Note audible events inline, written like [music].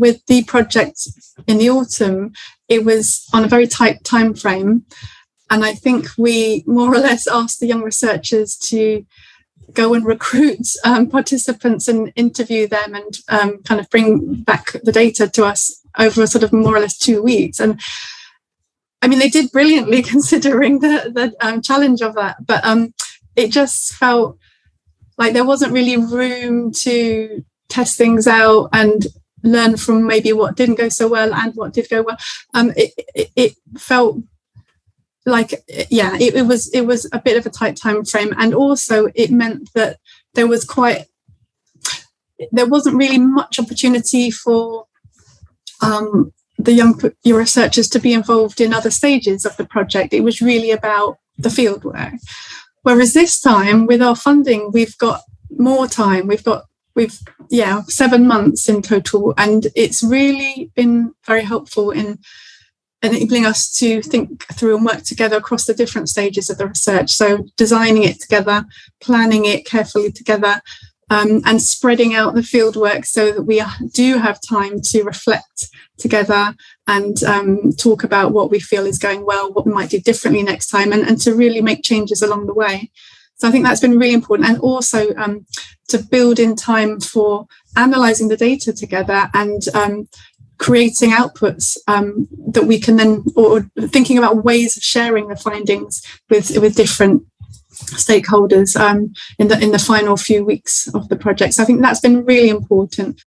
with the project in the autumn, it was on a very tight time frame. And I think we more or less asked the young researchers to go and recruit um, participants and interview them and um, kind of bring back the data to us over a sort of more or less two weeks. And I mean, they did brilliantly [laughs] considering the, the um, challenge of that, but um, it just felt like there wasn't really room to test things out and learn from maybe what didn't go so well and what did go well. Um, it, it, it felt like yeah it, it, was it was a bit of a tight time frame. And also it meant that there was quite there wasn't really much opportunity for um, the young researchers to be involved in other stages of the project. It was really about the fieldwork. Whereas this time with our funding we've got more time. We've got we've yeah seven months in total and it's really been very helpful in enabling us to think through and work together across the different stages of the research so designing it together planning it carefully together um, and spreading out the fieldwork so that we do have time to reflect together and um, talk about what we feel is going well, what we might do differently next time, and, and to really make changes along the way. So I think that's been really important. And also um, to build in time for analysing the data together and um, creating outputs um, that we can then, or thinking about ways of sharing the findings with, with different stakeholders um, in the in the final few weeks of the project. So I think that's been really important.